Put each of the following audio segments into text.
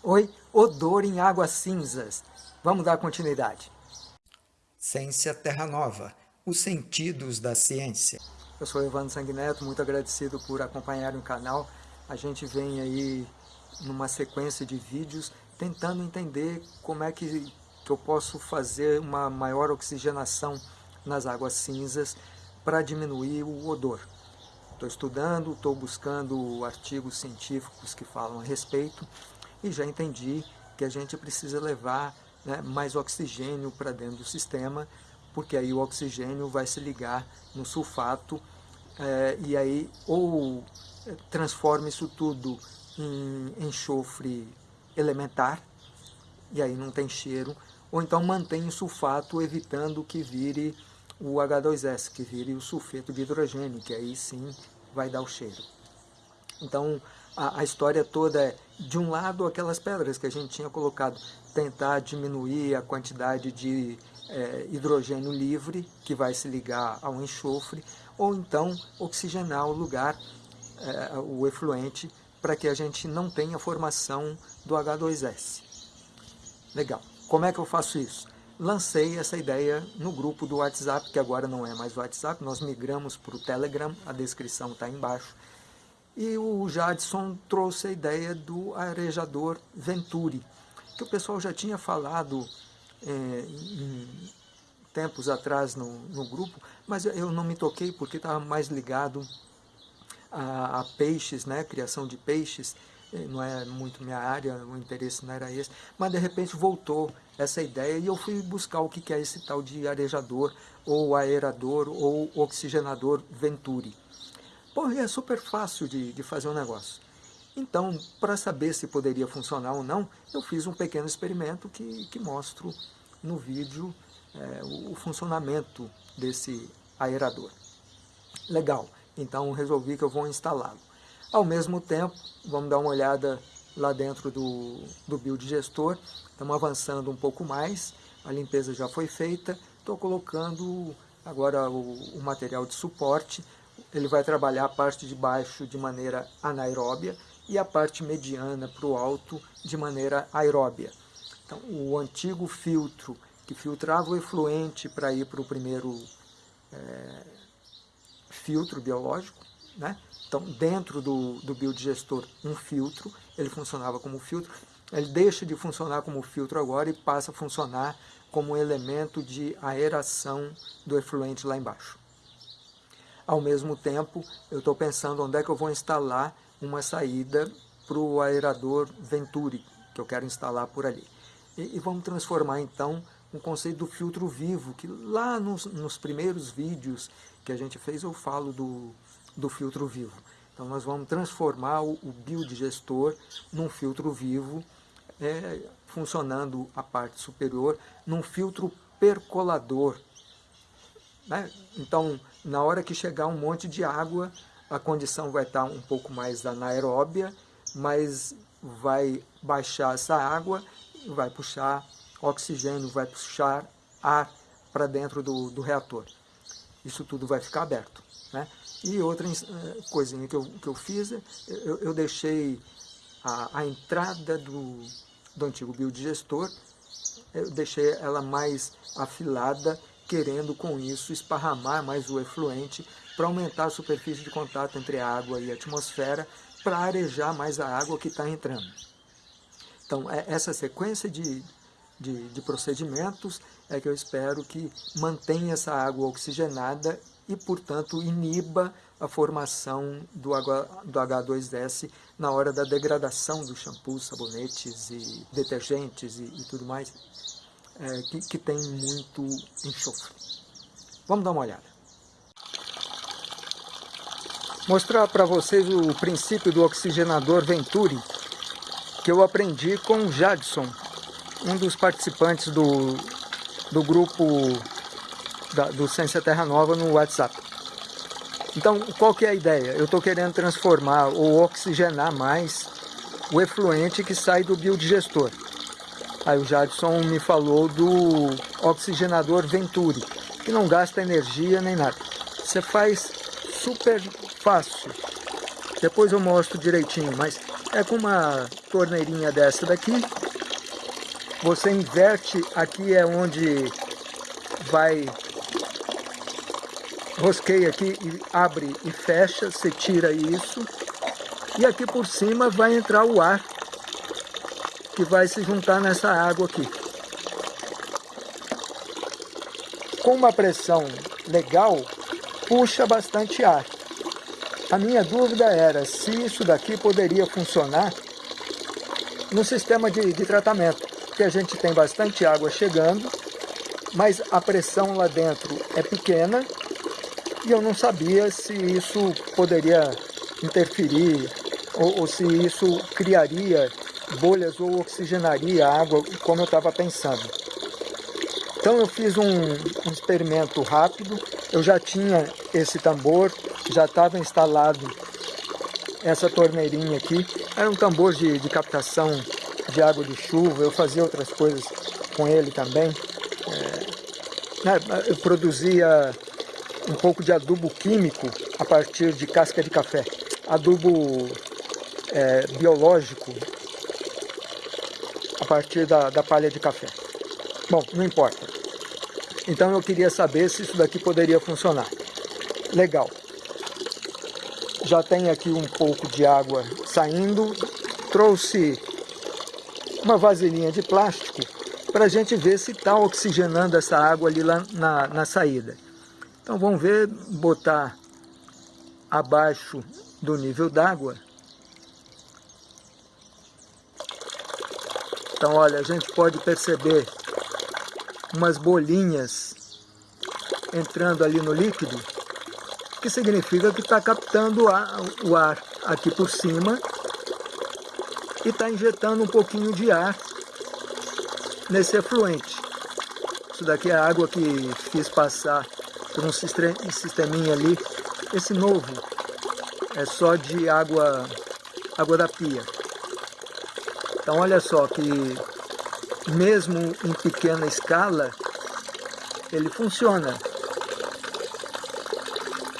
Oi, odor em águas cinzas. Vamos dar continuidade. Ciência Terra Nova, os sentidos da ciência. Eu sou Evandro Sanguineto, muito agradecido por acompanhar o canal. A gente vem aí numa sequência de vídeos tentando entender como é que, que eu posso fazer uma maior oxigenação nas águas cinzas para diminuir o odor. Estou estudando, estou buscando artigos científicos que falam a respeito e já entendi que a gente precisa levar né, mais oxigênio para dentro do sistema, porque aí o oxigênio vai se ligar no sulfato é, e aí ou transforma isso tudo em enxofre elementar, e aí não tem cheiro, ou então mantém o sulfato evitando que vire o H2S, que vire o sulfeto de hidrogênio, que aí sim vai dar o cheiro. Então, a, a, história toda é, de um lado, aquelas pedras que a gente tinha colocado, tentar diminuir a quantidade de é, hidrogênio livre, que vai se ligar ao enxofre, ou então oxigenar o lugar, é, o efluente, para que a gente não tenha formação do H2S. Legal. Como é que eu faço isso? Lancei essa ideia no grupo do WhatsApp, que agora não é mais o WhatsApp, nós migramos para o Telegram, a descrição está embaixo. E o Jadson trouxe a ideia do arejador Venturi, que o pessoal já tinha falado é, em tempos atrás no, no, grupo, mas eu não me toquei porque estava mais ligado a, a, peixes, né, criação de peixes, é, não é muito minha área, o interesse não era esse, mas de repente voltou essa ideia e eu fui buscar o que é esse tal de arejador, ou aerador, ou oxigenador Venturi. Pô, é super fácil de, de fazer um negócio. Então, para saber se poderia funcionar ou não, eu fiz um pequeno experimento que, que mostro no vídeo é, o, o funcionamento desse aerador. Legal, então resolvi que eu vou instalá-lo. Ao mesmo tempo, vamos dar uma olhada lá dentro do, do build gestor, estamos avançando um pouco mais, a limpeza já foi feita, estou colocando agora o, o material de suporte, ele vai trabalhar a parte de baixo de maneira anaeróbia e a parte mediana para o alto de maneira aeróbia. Então, o antigo filtro que filtrava o efluente para ir para o primeiro é, filtro biológico, né? então dentro do, do biodigestor um filtro, ele funcionava como filtro, ele deixa de funcionar como filtro agora e passa a funcionar como elemento de aeração do efluente lá embaixo. Ao mesmo tempo, eu estou pensando onde é que eu vou instalar uma saída para o aerador Venturi, que eu quero instalar por ali. E, e, vamos transformar então um conceito do filtro vivo, que lá nos, nos primeiros vídeos que a gente fez eu falo do, do filtro vivo. Então nós vamos transformar o, o biodigestor num filtro vivo, é, funcionando a parte superior, num filtro percolador, né? Então, na hora que chegar um monte de água, a condição vai estar um pouco mais anaeróbia, mas vai baixar essa água, vai puxar oxigênio, vai puxar ar para dentro do, do, reator. Isso tudo vai ficar aberto. Né? E outra eh, coisinha que eu, que eu fiz, eu, eu deixei a, a entrada do, do antigo biodigestor, eu deixei ela mais afilada querendo com isso esparramar mais o efluente para aumentar a superfície de contato entre a água e a atmosfera para arejar mais a água que está entrando. Então, é essa sequência de, de, de, procedimentos é que eu espero que mantenha essa água oxigenada e, portanto, iniba a formação do, do H2S na hora da degradação dos shampoos, sabonetes e detergentes e, e tudo mais é, que, que tem muito enxofre. Vamos dar uma olhada. Mostrar para vocês o princípio do oxigenador Venturi, que eu aprendi com o Jadson, um dos participantes do, do grupo da, do Ciência Terra Nova no WhatsApp. Então, qual que é a ideia? Eu estou querendo transformar ou oxigenar mais o efluente que sai do biodigestor. Aí o Jadson me falou do oxigenador Venturi, que não gasta energia nem nada. Você faz super fácil. Depois eu mostro direitinho, mas é com uma torneirinha dessa daqui. Você inverte, aqui é onde vai rosqueia aqui e abre e fecha, você tira isso. E aqui por cima vai entrar o ar que vai se juntar nessa água aqui. Com uma pressão legal, puxa bastante ar. A minha dúvida era se isso daqui poderia funcionar no sistema de, de tratamento, que a gente tem bastante água chegando, mas a pressão lá dentro é pequena e eu não sabia se isso poderia interferir ou, ou se isso criaria bolhas ou oxigenaria a água, como eu estava pensando. Então eu fiz um, um, experimento rápido, eu já tinha esse tambor, já estava instalado essa torneirinha aqui, era um tambor de, de captação de água de chuva, eu fazia outras coisas com ele também. É, né, eu produzia um pouco de adubo químico a partir de casca de café, adubo é, biológico partir da, da palha de café. Bom, não importa. Então eu queria saber se isso daqui poderia funcionar. Legal. Já tem aqui um pouco de água saindo. Trouxe uma vasilhinha de plástico para a gente ver se está oxigenando essa água ali lá na, na saída. Então vamos ver, botar abaixo do nível d'água Então, olha, a gente pode perceber umas bolinhas entrando ali no líquido, que significa que está captando o ar aqui por cima e está injetando um pouquinho de ar nesse efluente. Isso daqui é a água que fiz passar por um sisteminha ali. Esse novo é só de água, água da pia. Então olha só que mesmo em pequena escala, ele funciona.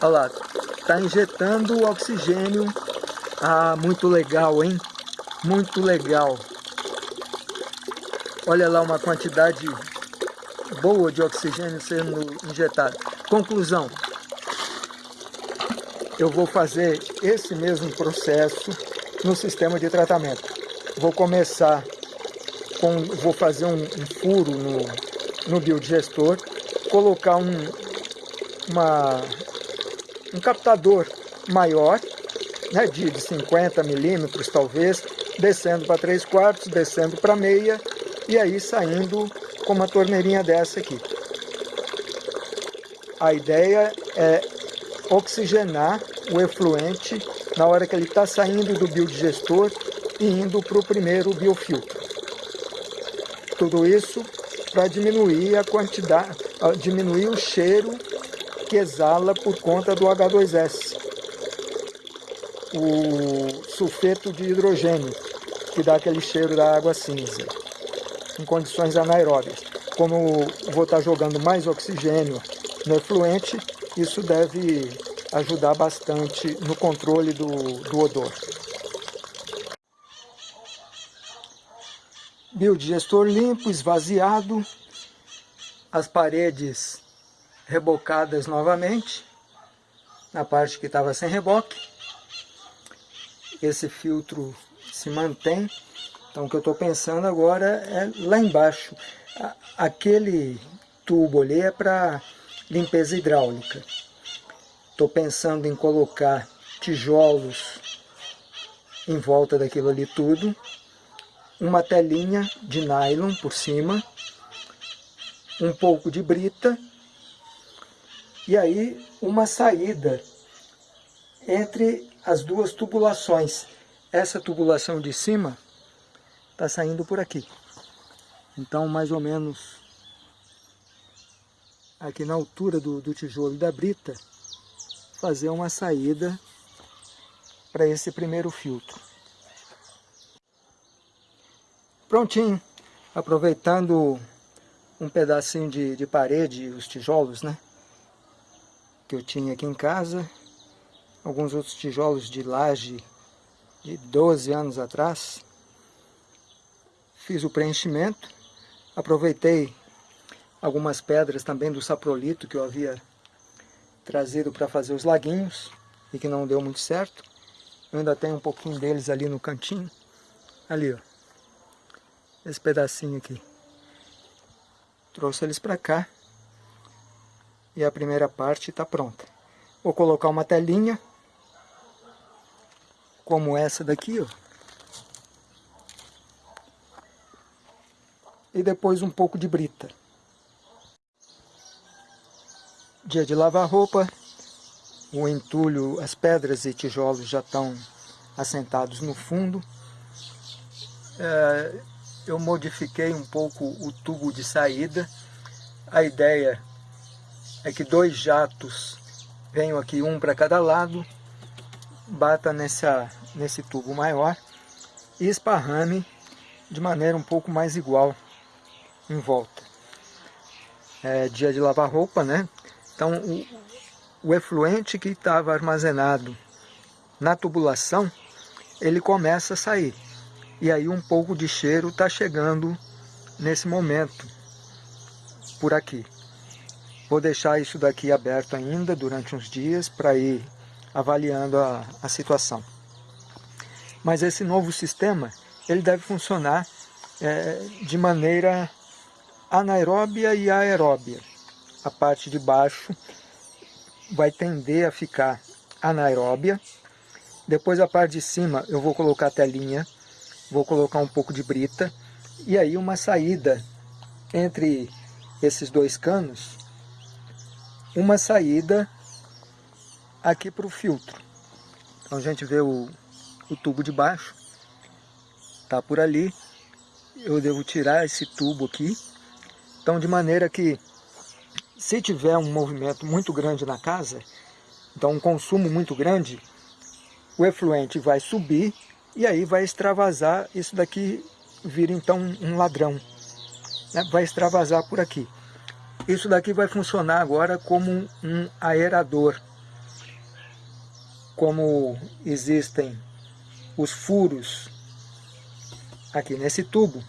Olha lá, está injetando oxigênio. Ah, muito legal, hein? Muito legal. Olha lá uma quantidade boa de oxigênio sendo injetado. Conclusão. Eu vou fazer esse mesmo processo no sistema de tratamento vou começar com, vou fazer um, um furo no, no biodigestor, colocar um, uma, um captador maior, né, de, de 50 milímetros talvez, descendo para 3 quartos, descendo para meia, e aí saindo com uma torneirinha dessa aqui. A ideia é oxigenar o efluente na hora que ele está saindo do biodigestor indo para o primeiro biofiltro. Tudo isso para diminuir a quantidade, diminuir o cheiro que exala por conta do H2S, o sulfeto de hidrogênio, que dá aquele cheiro da água cinza, em condições anaeróbias. Como vou estar jogando mais oxigênio no efluente, isso deve ajudar bastante no controle do, do odor. Biodigestor limpo, esvaziado, as paredes rebocadas novamente, na parte que estava sem reboque. Esse filtro se mantém. Então o que eu estou pensando agora é lá embaixo. Aquele tubo ali é para limpeza hidráulica. Estou pensando em colocar tijolos em volta daquilo ali tudo uma telinha de nylon por cima, um pouco de brita e aí uma saída entre as duas tubulações. Essa tubulação de cima está saindo por aqui. Então, mais ou menos aqui na altura do, do tijolo da brita, fazer uma saída para esse primeiro filtro. Prontinho, aproveitando um pedacinho de, de parede, os tijolos, né? Que eu tinha aqui em casa. Alguns outros tijolos de laje de 12 anos atrás. Fiz o preenchimento, aproveitei algumas pedras também do saprolito que eu havia trazido para fazer os laguinhos e que não deu muito certo. Eu ainda tenho um pouquinho deles ali no cantinho. Ali, ó. Esse pedacinho aqui. Trouxe eles para cá. E a primeira parte está pronta. Vou colocar uma telinha. Como essa daqui, ó. E depois um pouco de brita. Dia de lavar roupa, o entulho, as pedras e tijolos já estão assentados no fundo. É, eu modifiquei um pouco o tubo de saída. A ideia é que dois jatos venham aqui, um para cada lado, bata nessa, nesse tubo maior e esparrame de maneira um pouco mais igual em volta. É dia de lavar roupa, né? Então, o, o efluente que estava armazenado na tubulação, ele começa a sair. E aí um pouco de cheiro está chegando nesse momento, por aqui. Vou deixar isso daqui aberto ainda durante uns dias para ir avaliando a, a situação. Mas esse novo sistema, ele deve funcionar é, de maneira anaeróbia e aeróbia a parte de baixo vai tender a ficar anaeróbia. Depois a parte de cima eu vou colocar a telinha, vou colocar um pouco de brita e aí uma saída entre esses dois canos, uma saída aqui para o filtro. Então a gente vê o, o tubo de baixo, tá por ali. Eu devo tirar esse tubo aqui, então de maneira que se tiver um movimento muito grande na casa, então um consumo muito grande, o efluente vai subir e aí vai extravasar, isso daqui vira então um ladrão, né? vai extravasar por aqui. Isso daqui vai funcionar agora como um aerador, como existem os furos aqui nesse tubo,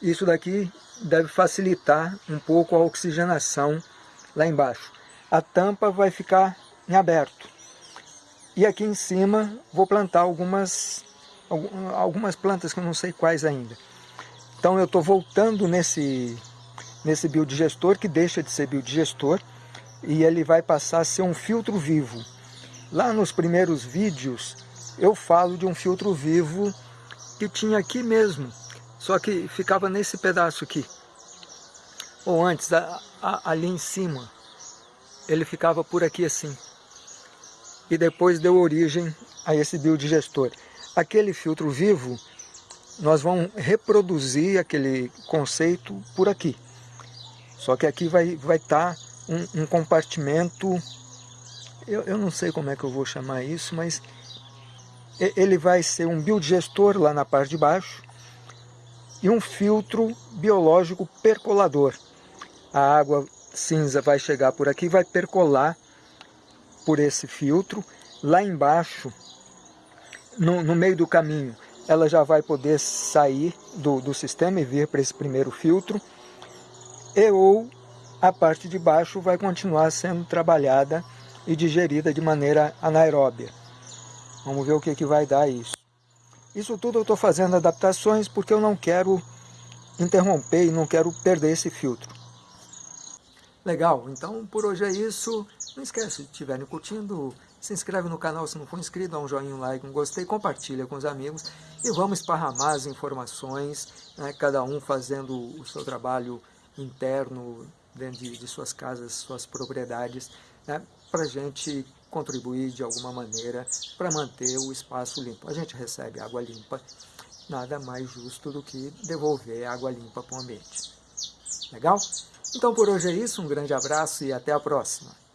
isso daqui deve facilitar um pouco a oxigenação lá embaixo. A tampa vai ficar em aberto. E aqui em cima vou plantar algumas, algumas plantas que eu não sei quais ainda. Então eu estou voltando nesse, nesse biodigestor, que deixa de ser biodigestor, e ele vai passar a ser um filtro vivo. Lá nos primeiros vídeos eu falo de um filtro vivo que tinha aqui mesmo, só que ficava nesse pedaço aqui ou antes, a, a, ali em cima, ele ficava por aqui assim. E depois deu origem a esse biodigestor. Aquele filtro vivo, nós vamos reproduzir aquele conceito por aqui. Só que aqui vai estar vai tá um, um compartimento, eu, eu não sei como é que eu vou chamar isso, mas ele vai ser um biodigestor lá na parte de baixo e um filtro biológico percolador a água cinza vai chegar por aqui, vai percolar por esse filtro. Lá embaixo, no, no meio do caminho, ela já vai poder sair do, do sistema e vir para esse primeiro filtro. E ou a parte de baixo vai continuar sendo trabalhada e digerida de maneira anaeróbia. Vamos ver o que, que vai dar isso. Isso tudo eu estou fazendo adaptações porque eu não quero interromper e não quero perder esse filtro. Legal, então por hoje é isso. Não esquece, se estiverem curtindo, se inscreve no canal se não for inscrito, dá um joinha, um like, um gostei, compartilha com os amigos e vamos esparramar as informações, né, cada um fazendo o seu trabalho interno dentro de, de suas casas, suas propriedades, né, para a gente contribuir de alguma maneira para manter o espaço limpo. A gente recebe água limpa, nada mais justo do que devolver água limpa para o ambiente. Legal? Então por hoje é isso, um grande abraço e até a próxima.